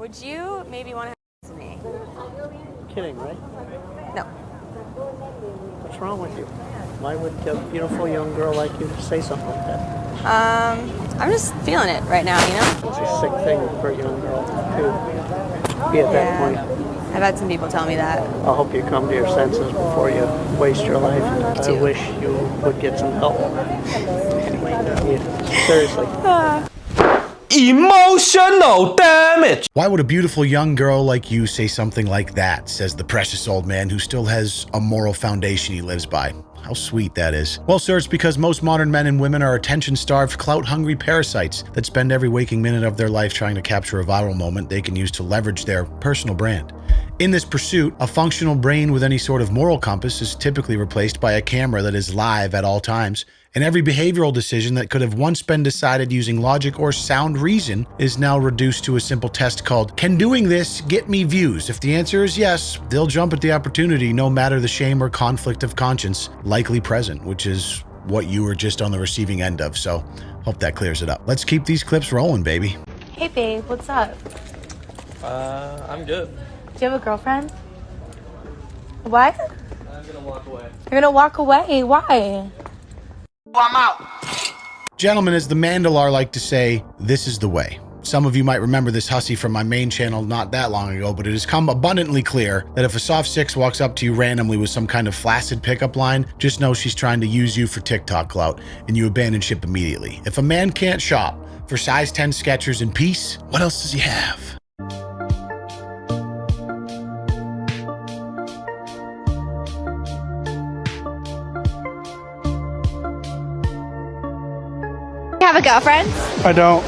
Would you maybe want to to me? Kidding, right? No. What's wrong with you? Why would a beautiful young girl like you say something like that? Um, I'm just feeling it right now, you know? It's a sick thing for a young girl to be at that point. I've had some people tell me that. I hope you come to your senses before you waste your life. I wish you would get some help. Yeah, seriously. Emotional damage. Why would a beautiful young girl like you say something like that? Says the precious old man who still has a moral foundation he lives by. How sweet that is. Well, sir, it's because most modern men and women are attention starved, clout hungry parasites that spend every waking minute of their life trying to capture a viral moment they can use to leverage their personal brand. In this pursuit, a functional brain with any sort of moral compass is typically replaced by a camera that is live at all times, and every behavioral decision that could have once been decided using logic or sound reason is now reduced to a simple test called Can doing this get me views? If the answer is yes, they'll jump at the opportunity no matter the shame or conflict of conscience likely present, which is what you were just on the receiving end of. So, hope that clears it up. Let's keep these clips rolling, baby. Hey babe, what's up? Uh, I'm good. Do you have a girlfriend? What? I'm gonna walk away. You're gonna walk away. Why? I'm out. Gentlemen, as the Mandalar like to say, this is the way. Some of you might remember this hussy from my main channel not that long ago, but it has come abundantly clear that if a soft six walks up to you randomly with some kind of flaccid pickup line, just know she's trying to use you for TikTok clout, and you abandon ship immediately. If a man can't shop for size 10 Skechers in peace, what else does he have? Have a girlfriend? I don't.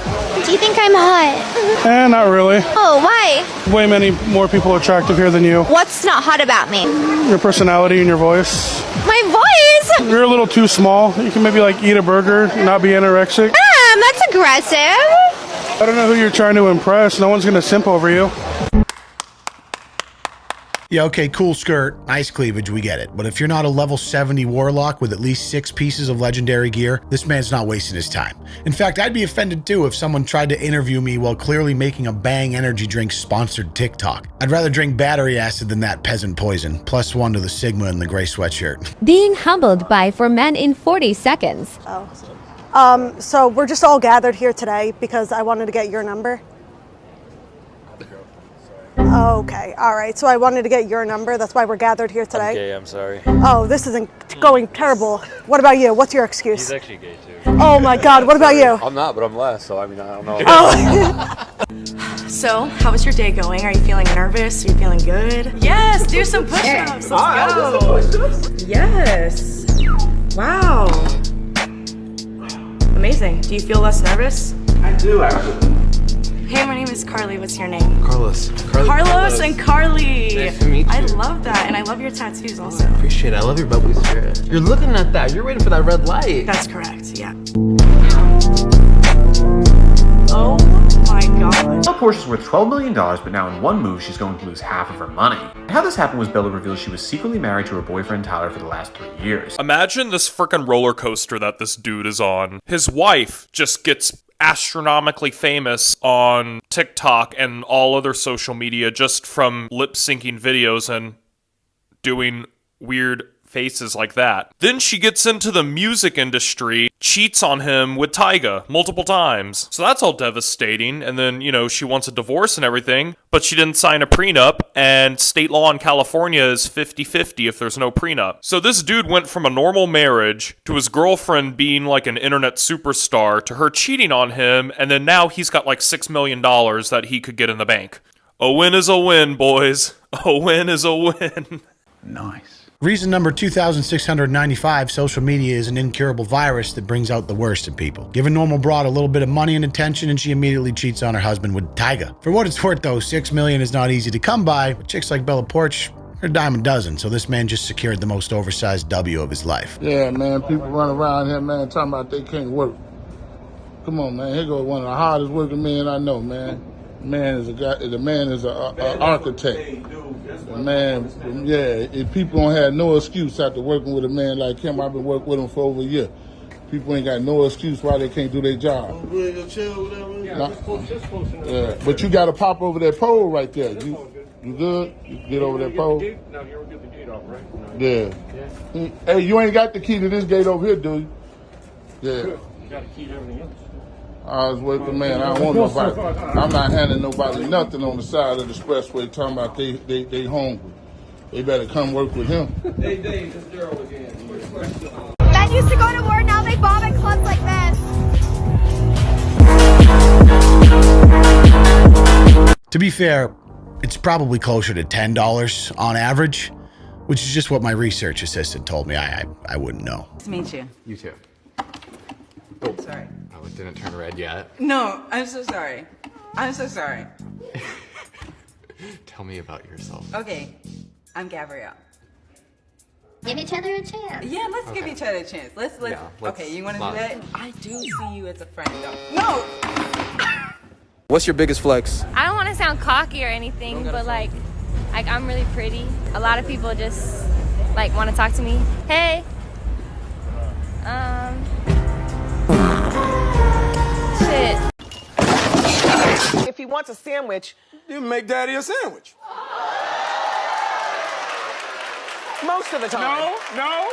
Do you think I'm hot? Eh, not really. Oh, why? Way many more people attractive here than you. What's not hot about me? Your personality and your voice. My voice? You're a little too small. You can maybe like eat a burger, not be anorexic. Um, that's aggressive. I don't know who you're trying to impress. No one's gonna simp over you. Yeah, okay, cool skirt, nice cleavage, we get it. But if you're not a level 70 warlock with at least six pieces of legendary gear, this man's not wasting his time. In fact, I'd be offended too if someone tried to interview me while clearly making a Bang energy drink sponsored TikTok. I'd rather drink battery acid than that peasant poison. Plus one to the Sigma and the gray sweatshirt. Being humbled by four men in 40 seconds. Oh. Um, so we're just all gathered here today because I wanted to get your number. Okay, all right. So I wanted to get your number. That's why we're gathered here today. Okay, I'm sorry. Oh, this isn't going terrible. What about you? What's your excuse? He's actually gay too. Oh my God, what about you? I'm not, but I'm less, so I mean, I don't know. Oh, So, how is your day going? Are you feeling nervous? Are you feeling good? Yes, do some push-ups. Let's go. Yes. Wow. Amazing. Do you feel less nervous? I do actually. Hey, my name is Carly. What's your name? Carlos. Carly, Carlos and Carly. Nice to meet I love that, and I love your tattoos also. Appreciate it. I love your bubbly spirit. You're looking at that. You're waiting for that red light. That's correct. Yeah. Oh my God. Bella Poarch's worth $12 million, but now in one move, she's going to lose half of her money. How this happened was Bella revealed she was secretly married to her boyfriend Tyler for the last three years. Imagine this frickin' roller coaster that this dude is on. His wife just gets astronomically famous on TikTok and all other social media just from lip syncing videos and doing weird faces like that. Then she gets into the music industry, cheats on him with Tyga multiple times. So that's all devastating. And then, you know, she wants a divorce and everything, but she didn't sign a prenup, and state law in California is 50 50 if there's no prenup. So this dude went from a normal marriage to his girlfriend being like an internet superstar to her cheating on him, and then now he's got like $6 million that he could get in the bank. A win is a win, boys. A win is a win. Nice. Reason number 2695 social media is an incurable virus that brings out the worst in people. Give a normal broad a little bit of money and attention, and she immediately cheats on her husband with Tyga. For what it's worth, though, six million is not easy to come by. With chicks like Bella Poarch, a dime a dozen, so this man just secured the most oversized W of his life. Yeah, man, people run around here, man, talking about they can't work. Come on, man. Here goes one of the hardest working men I know, man. Man is a guy. The man is a, a, a architect. The man, yeah. If people don't have no excuse after working with a man like him, I've been working with him for over a year. People ain't got no excuse why they can't do their job. Nah. Yeah, but you got to pop over that pole right there. You, you good? You get over that pole. Yeah. Hey, you ain't got the key to this gate over here, do you? Yeah. I was with the man. I don't want nobody. I'm not handing nobody nothing on the side of the expressway talking about they they they hungry. They better come work with him. Hey Dave, it's Daryl again. Men used to go to war, now they bomb at clubs like this. To be fair, it's probably closer to $10 on average, which is just what my research assistant told me. I, I, I wouldn't know. Nice to meet you. You too. Oh. Sorry. Oh, it didn't turn red yet. No, I'm so sorry. I'm so sorry. Tell me about yourself. Okay, I'm Gabrielle. Give each other a chance. Yeah, let's give each other a chance. Let's let's. Yeah, let's okay, you want to do that? I do see you as a friend, though. No. What's your biggest flex? I don't want to sound cocky or anything, but like, like I'm really pretty. A lot of people just like want to talk to me. Hey. Um. Shit. If he wants a sandwich, You make daddy a sandwich. most of the time. No, no,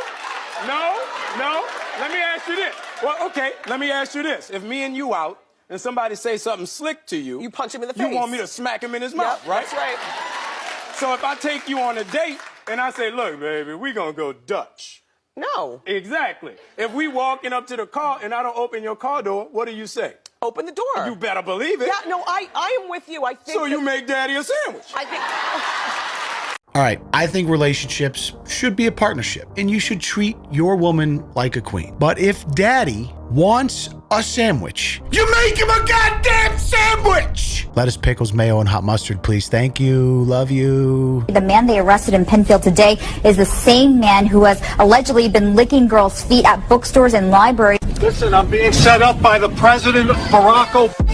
no, no. Let me ask you this. Well, okay, let me ask you this. If me and you out and somebody say something slick to you, You punch him in the face. you want me to smack him in his Yep, mouth, right? That's right. So if I take you on a date and I say, look, baby, we gonna go Dutch. No. Exactly. If we walking up to the car and I don't open your car door, what do you say? Open the door. You better believe it. Yeah, no, I, I am with you. I think. So you make daddy a sandwich. I think. All right, I think relationships should be a partnership and you should treat your woman like a queen. But if daddy wants a sandwich, you make him a goddamn sandwich! Lettuce, pickles, mayo, and hot mustard, please. Thank you. Love you. The man they arrested in Penfield today is the same man who has allegedly been licking girls' feet at bookstores and libraries. Listen, I'm being set up by the president, Barack Obama.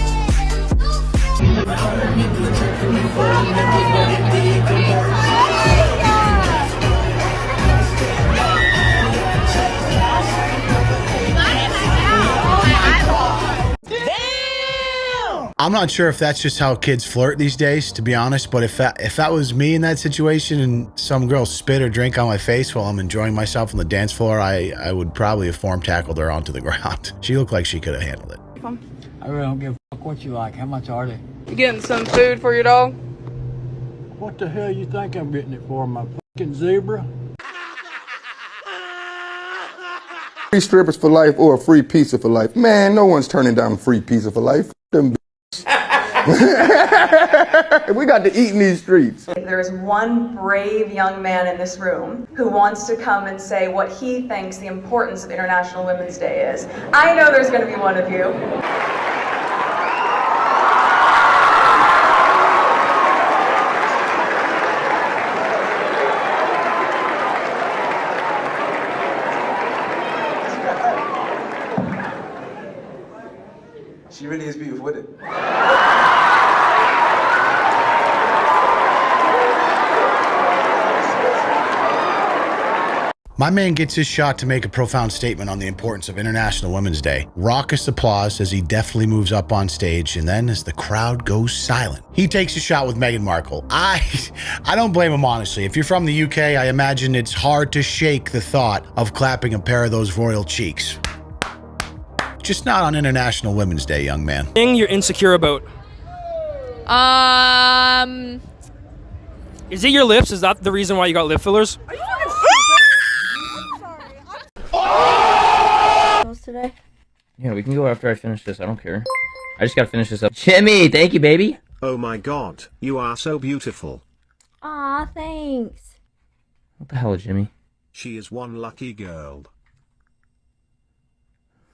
I'm not sure if that's just how kids flirt these days, to be honest. But if that if that was me in that situation and some girl spit or drink on my face while I'm enjoying myself on the dance floor, I I would probably have form tackled her onto the ground. She looked like she could have handled it. I really don't give a fuck what you like. How much are they? You getting some food for your dog? What the hell you think I'm getting it for? My fucking zebra? Free strippers for life or a free pizza for life. Man, no one's turning down free pizza for life. Them we got to eat in these streets. If there is one brave young man in this room who wants to come and say what he thinks the importance of International Women's Day is, I know there's going to be one of you. She really is beautiful with it. My man gets his shot to make a profound statement on the importance of International Women's Day. Raucous applause as he deftly moves up on stage, and then as the crowd goes silent, he takes a shot with Meghan Markle. I, I don't blame him honestly. If you're from the UK, I imagine it's hard to shake the thought of clapping a pair of those royal cheeks. Just not on International Women's Day, young man. Thing you're insecure about. Um. Is it your lips? Is that the reason why you got lip fillers? today? Yeah, we can go after I finish this. I don't care. I just gotta finish this up. Jimmy, thank you, baby. Oh my god, you are so beautiful. Aw, thanks. What the hell, Jimmy? She is one lucky girl.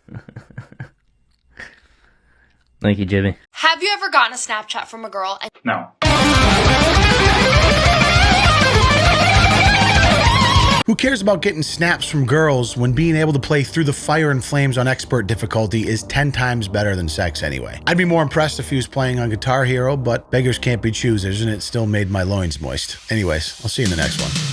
Thank you, Jimmy. Have you ever gotten a Snapchat from a girl and No. Who cares about getting snaps from girls when being able to play through the fire and flames on expert difficulty is 10 times better than sex anyway? I'd be more impressed if he was playing on Guitar Hero, but beggars can't be choosers and it still made my loins moist. Anyways, I'll see you in the next one.